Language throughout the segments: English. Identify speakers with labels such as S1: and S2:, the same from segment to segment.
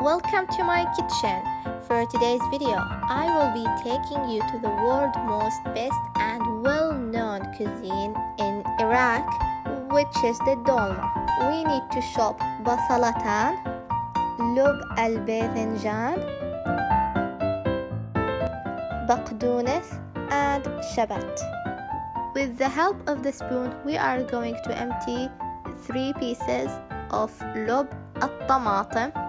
S1: Welcome to my kitchen. For today's video, I will be taking you to the world's most best and well-known cuisine in Iraq, which is the dolma. We need to shop basalatan, lub al-baythanjan, baqdounes, and shabat. With the help of the spoon, we are going to empty three pieces of lub al-Tomatim.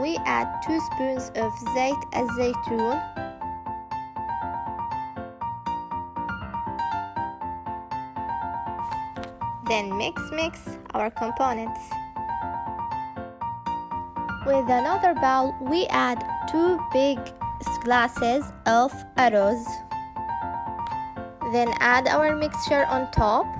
S1: we add 2 spoons of زيت الزيتون then mix mix our components with another bowl we add 2 big glasses of arroz then add our mixture on top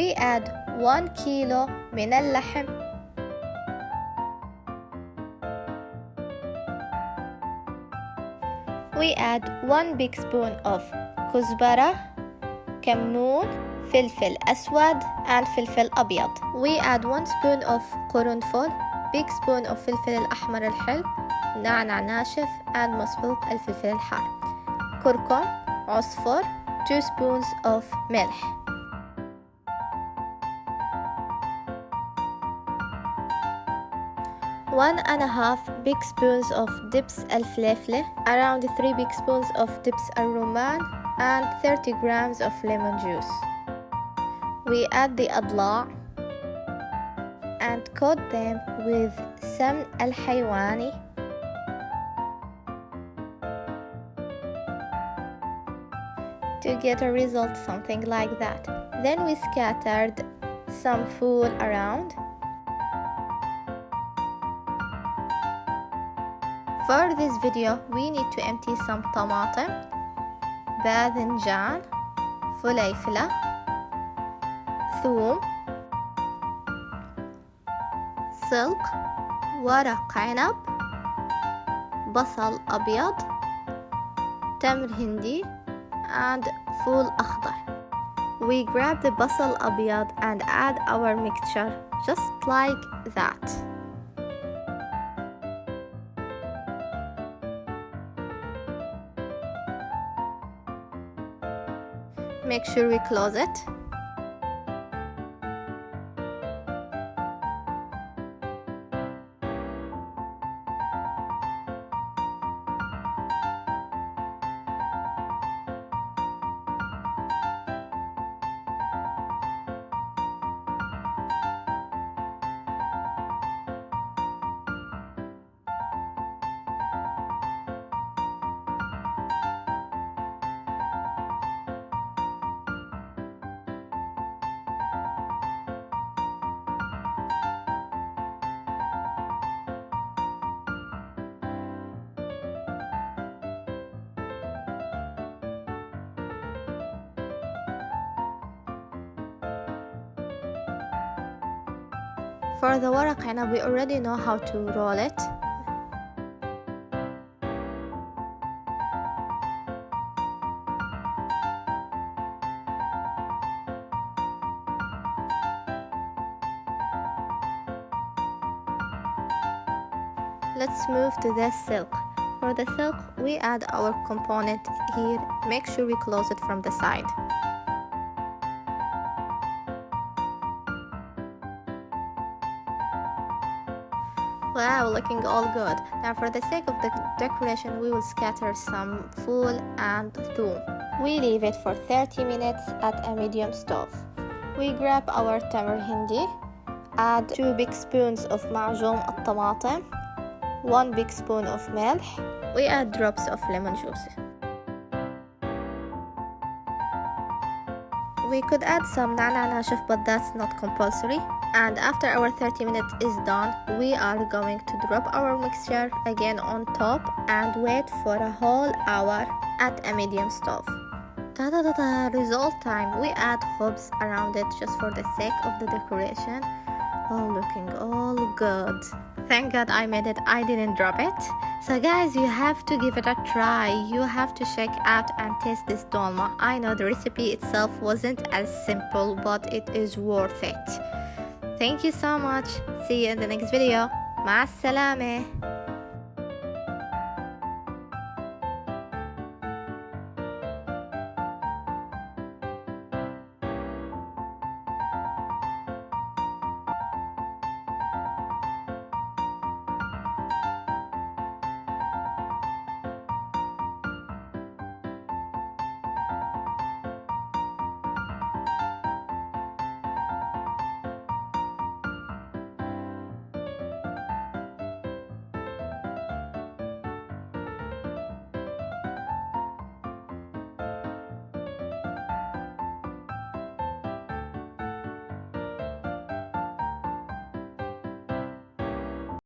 S1: We add 1 kilo من اللحم we add 1 big spoon of كزبرة كمون فلفل أسود and فلفل أبيض we add 1 spoon of قرنفل big spoon of فلفل الأحمر الحلو نعنع ناشف and مسحوق الفلفل الحار كركم عصفر 2 spoons of ملح one and a half big spoons of dips الفلفلة around 3 big spoons of dips الرمان and 30 grams of lemon juice we add the أضلاع and coat them with سمن الحيواني to get a result something like that then we scattered some food around For this video, we need to empty some طماطم باذنجان فليفلة ثوم سلق ورق عنب بصل أبيض تمر هندي and فول أخضر We grab the بصل أبيض and add our mixture just like that Make sure we close it For the ورق عنب, we already know how to roll it. Let's move to the silk. For the silk, we add our component here. Make sure we close it from the side. Wow, looking all good. Now for the sake of the decoration, we will scatter some fool and thoum. We leave it for 30 minutes at a medium stove. We grab our tamar hindi, add 2 big spoons of معجون الطماطم, 1 big spoon of ملح, we add drops of lemon juice. We could add some nana nashif but that's not compulsory. and after our 30 minutes is done we are going to drop our mixture again on top and wait for a whole hour at a medium stove. Ta da da da result time. We add hops around it just for the sake of the decoration. All looking all good. Thank god i made it. I didn't drop it. So guys you have to give it a try. You have to check out and taste this dolma. I know the recipe itself wasn't as simple but it is worth it. Thank you so much. See you in the next video. مع